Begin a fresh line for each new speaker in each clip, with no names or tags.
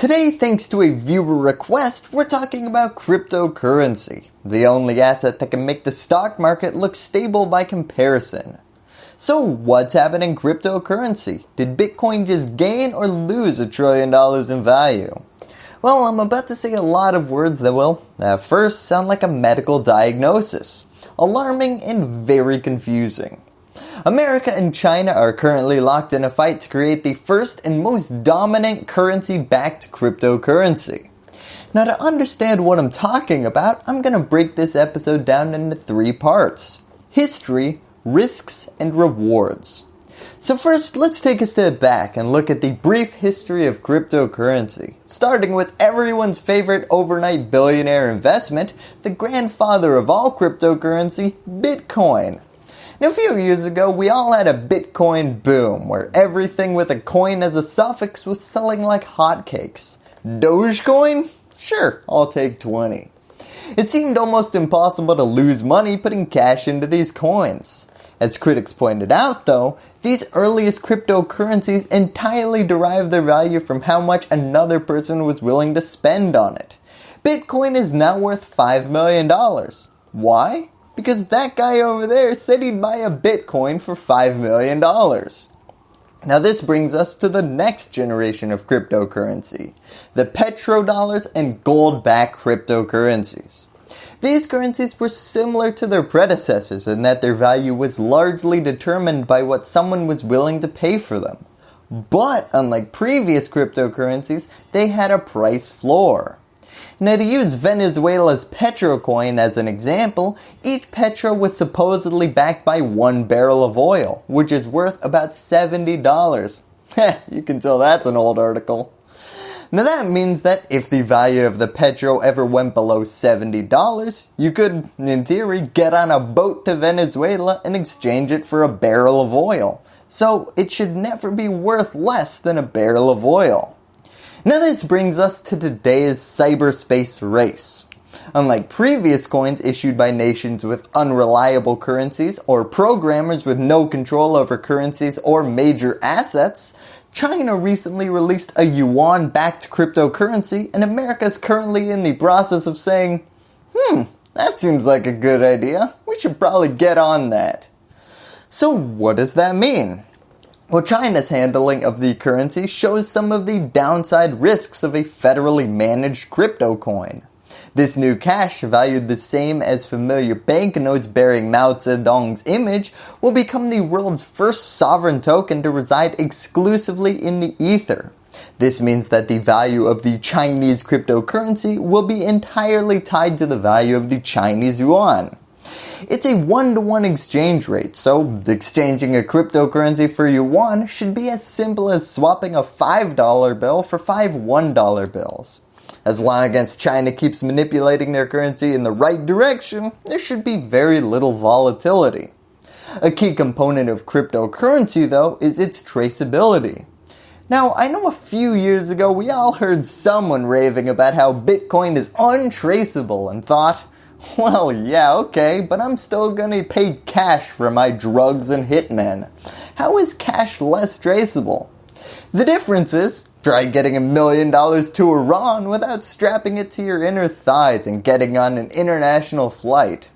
Today, thanks to a viewer request, we're talking about cryptocurrency, the only asset that can make the stock market look stable by comparison. So what's happening in cryptocurrency? Did Bitcoin just gain or lose a trillion dollars in value? Well, I'm about to say a lot of words that will, at first, sound like a medical diagnosis. Alarming and very confusing. America and China are currently locked in a fight to create the first and most dominant currency backed cryptocurrency. Now to understand what I'm talking about, I'm going to break this episode down into three parts. History, risks, and rewards. So first, let's take a step back and look at the brief history of cryptocurrency, starting with everyone's favorite overnight billionaire investment, the grandfather of all cryptocurrency, Bitcoin. Now, a few years ago, we all had a Bitcoin boom where everything with a coin as a suffix was selling like hotcakes. Dogecoin? Sure, I'll take 20. It seemed almost impossible to lose money putting cash into these coins. As critics pointed out though, these earliest cryptocurrencies entirely derived their value from how much another person was willing to spend on it. Bitcoin is now worth $5 million. Why? Because that guy over there said he'd buy a Bitcoin for $5 million. Now this brings us to the next generation of cryptocurrency, the petrodollars and gold-backed cryptocurrencies. These currencies were similar to their predecessors in that their value was largely determined by what someone was willing to pay for them. But unlike previous cryptocurrencies, they had a price floor. Now to use Venezuela's Petrocoin as an example, each Petro was supposedly backed by one barrel of oil, which is worth about $70. Heh, you can tell that's an old article. Now that means that if the value of the Petro ever went below $70, you could, in theory, get on a boat to Venezuela and exchange it for a barrel of oil. So it should never be worth less than a barrel of oil. Now this brings us to today's cyberspace race. Unlike previous coins issued by nations with unreliable currencies or programmers with no control over currencies or major assets, China recently released a yuan backed cryptocurrency and America is currently in the process of saying, hmm, that seems like a good idea. We should probably get on that. So what does that mean? Well, China's handling of the currency shows some of the downside risks of a federally managed crypto coin. This new cash, valued the same as familiar banknotes bearing Mao Zedong's image, will become the world's first sovereign token to reside exclusively in the ether. This means that the value of the Chinese cryptocurrency will be entirely tied to the value of the Chinese yuan. It's a one-to-one -one exchange rate, so exchanging a cryptocurrency for yuan should be as simple as swapping a $5 bill for five $1 bills. As long as China keeps manipulating their currency in the right direction, there should be very little volatility. A key component of cryptocurrency though is its traceability. Now I know a few years ago we all heard someone raving about how Bitcoin is untraceable and thought, well, yeah, okay, but I'm still gonna pay cash for my drugs and hitmen. How is cash less traceable? The difference is, try getting a million dollars to Iran without strapping it to your inner thighs and getting on an international flight.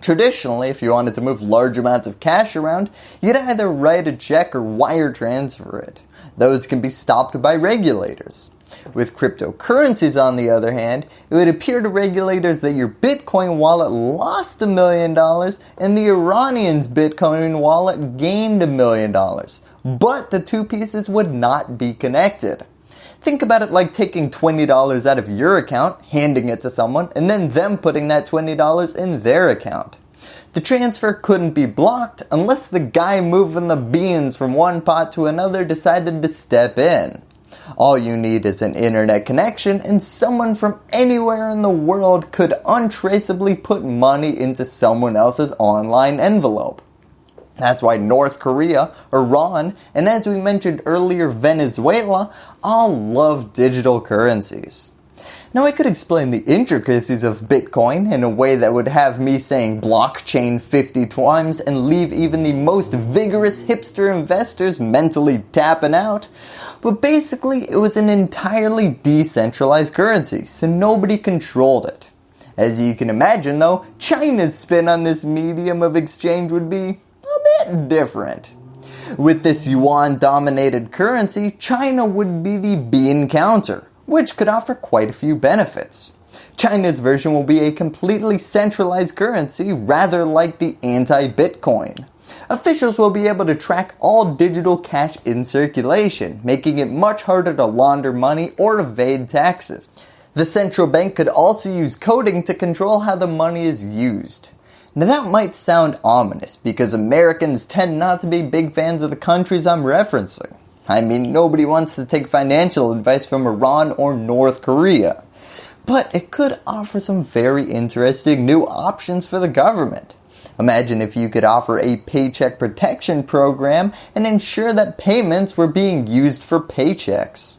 Traditionally, if you wanted to move large amounts of cash around, you'd either write a check or wire transfer it. Those can be stopped by regulators. With cryptocurrencies on the other hand, it would appear to regulators that your Bitcoin wallet lost a million dollars and the Iranian's Bitcoin wallet gained a million dollars. But the two pieces would not be connected. Think about it like taking $20 out of your account, handing it to someone, and then them putting that $20 in their account. The transfer couldn't be blocked unless the guy moving the beans from one pot to another decided to step in. All you need is an internet connection and someone from anywhere in the world could untraceably put money into someone else's online envelope. That's why North Korea, Iran, and as we mentioned earlier Venezuela all love digital currencies. Now I could explain the intricacies of Bitcoin in a way that would have me saying blockchain 50 times and leave even the most vigorous hipster investors mentally tapping out. But basically it was an entirely decentralized currency, so nobody controlled it. As you can imagine though, China's spin on this medium of exchange would be a bit different. With this yuan dominated currency, China would be the bean counter, which could offer quite a few benefits. China's version will be a completely centralized currency rather like the anti-Bitcoin. Officials will be able to track all digital cash in circulation, making it much harder to launder money or evade taxes. The central bank could also use coding to control how the money is used. Now that might sound ominous because Americans tend not to be big fans of the countries I'm referencing. I mean nobody wants to take financial advice from Iran or North Korea. But it could offer some very interesting new options for the government. Imagine if you could offer a paycheck protection program and ensure that payments were being used for paychecks.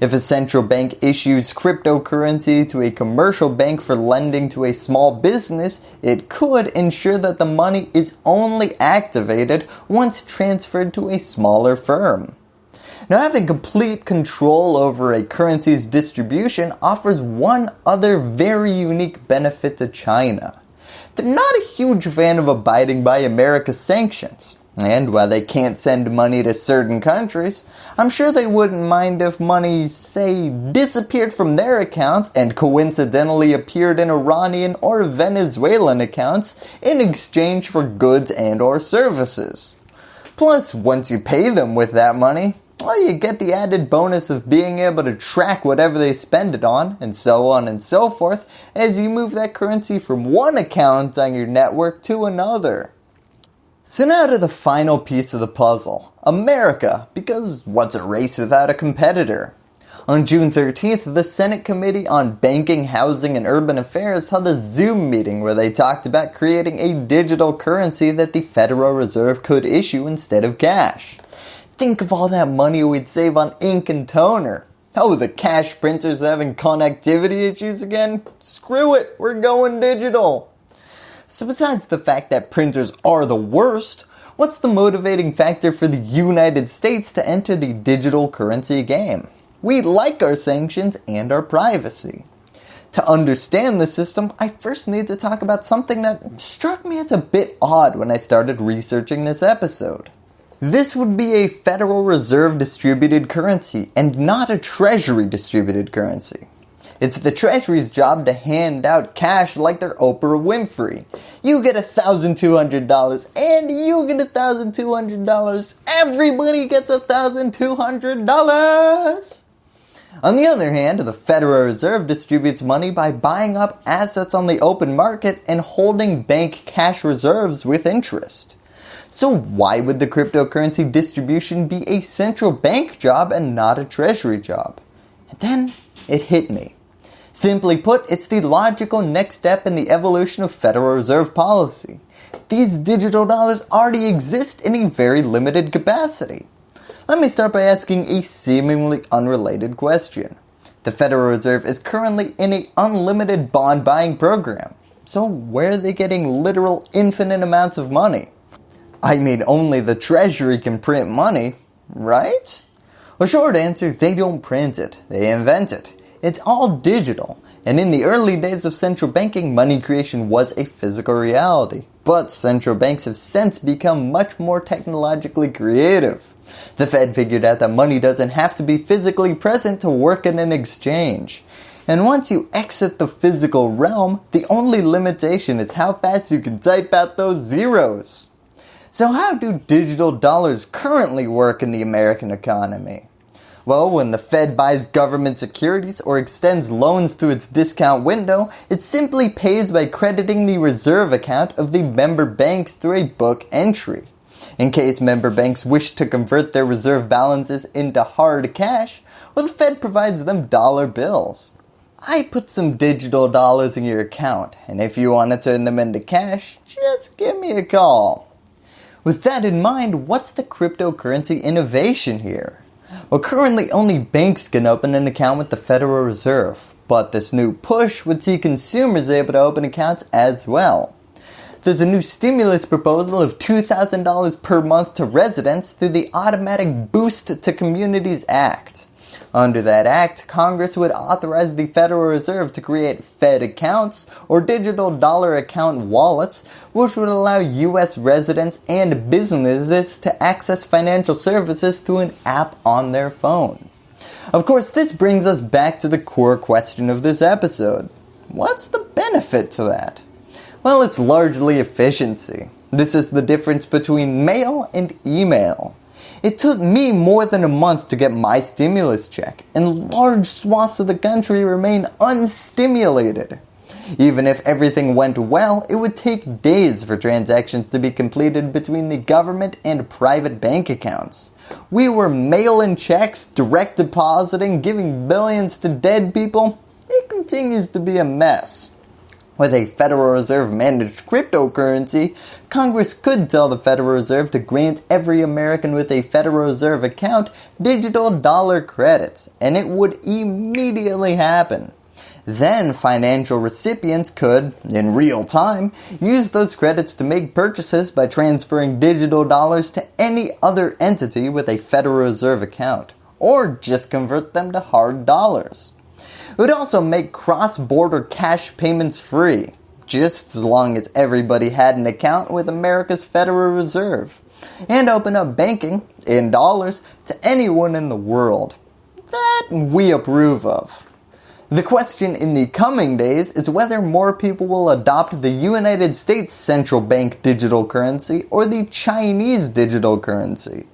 If a central bank issues cryptocurrency to a commercial bank for lending to a small business, it could ensure that the money is only activated once transferred to a smaller firm. Now having complete control over a currency's distribution offers one other very unique benefit to China. They're not a huge fan of abiding by America's sanctions. And while they can't send money to certain countries, I'm sure they wouldn't mind if money, say, disappeared from their accounts and coincidentally appeared in Iranian or Venezuelan accounts in exchange for goods and or services. Plus, once you pay them with that money, well, you get the added bonus of being able to track whatever they spend it on, and so on and so forth, as you move that currency from one account on your network to another. So now to the final piece of the puzzle, America, because what's a race without a competitor? On June 13th, the Senate Committee on Banking, Housing, and Urban Affairs held a Zoom meeting where they talked about creating a digital currency that the Federal Reserve could issue instead of cash. Think of all that money we'd save on ink and toner. Oh, the cash printers having connectivity issues again? Screw it, we're going digital. So besides the fact that printers are the worst, what's the motivating factor for the United States to enter the digital currency game? We like our sanctions and our privacy. To understand the system, I first need to talk about something that struck me as a bit odd when I started researching this episode. This would be a Federal Reserve distributed currency and not a Treasury distributed currency. It's the Treasury's job to hand out cash like they're Oprah Winfrey. You get $1,200 and you get $1,200. Everybody gets $1,200. On the other hand, the Federal Reserve distributes money by buying up assets on the open market and holding bank cash reserves with interest. So why would the cryptocurrency distribution be a central bank job and not a treasury job? And then it hit me. Simply put, it's the logical next step in the evolution of Federal Reserve policy. These digital dollars already exist in a very limited capacity. Let me start by asking a seemingly unrelated question. The Federal Reserve is currently in an unlimited bond buying program. So where are they getting literal infinite amounts of money? I mean only the treasury can print money, right? A short answer, they don't print it, they invent it. It's all digital. And in the early days of central banking, money creation was a physical reality. But central banks have since become much more technologically creative. The Fed figured out that money doesn't have to be physically present to work in an exchange. And once you exit the physical realm, the only limitation is how fast you can type out those zeros. So how do digital dollars currently work in the American economy? Well, when the Fed buys government securities or extends loans through its discount window, it simply pays by crediting the reserve account of the member banks through a book entry. In case member banks wish to convert their reserve balances into hard cash, well the Fed provides them dollar bills. I put some digital dollars in your account, and if you want to turn them into cash, just give me a call. With that in mind, what's the cryptocurrency innovation here? Well, currently only banks can open an account with the Federal Reserve. but this new push would see consumers able to open accounts as well. There's a new stimulus proposal of $2,000 per month to residents through the Automatic Boost to Communities Act. Under that act, Congress would authorize the Federal Reserve to create Fed accounts or digital dollar account wallets which would allow US residents and businesses to access financial services through an app on their phone. Of course, this brings us back to the core question of this episode. What's the benefit to that? Well, it's largely efficiency. This is the difference between mail and email. It took me more than a month to get my stimulus check, and large swaths of the country remain unstimulated. Even if everything went well, it would take days for transactions to be completed between the government and private bank accounts. We were mail-in checks, direct depositing, giving billions to dead people. It continues to be a mess. With a Federal Reserve managed cryptocurrency, Congress could tell the Federal Reserve to grant every American with a Federal Reserve account digital dollar credits, and it would immediately happen. Then financial recipients could, in real time, use those credits to make purchases by transferring digital dollars to any other entity with a Federal Reserve account, or just convert them to hard dollars. It would also make cross-border cash payments free, just as long as everybody had an account with America's Federal Reserve, and open up banking, in dollars, to anyone in the world. That we approve of. The question in the coming days is whether more people will adopt the United States central bank digital currency or the Chinese digital currency.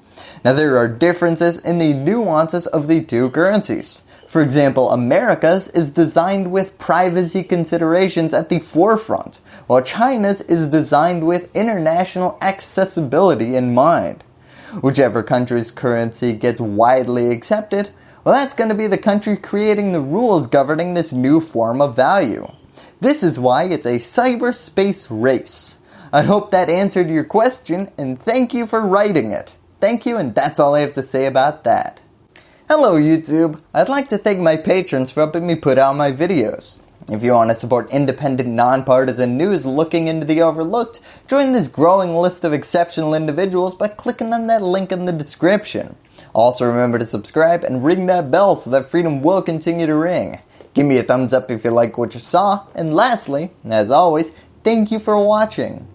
Now there are differences in the nuances of the two currencies. For example, America's is designed with privacy considerations at the forefront, while China's is designed with international accessibility in mind. Whichever country's currency gets widely accepted, well that's going to be the country creating the rules governing this new form of value. This is why it's a cyberspace race. I hope that answered your question and thank you for writing it. Thank you and that's all I have to say about that. Hello YouTube! I'd like to thank my patrons for helping me put out my videos. If you want to support independent, nonpartisan news looking into the overlooked, join this growing list of exceptional individuals by clicking on that link in the description. Also remember to subscribe and ring that bell so that freedom will continue to ring. Give me a thumbs up if you like what you saw, and lastly, as always, thank you for watching.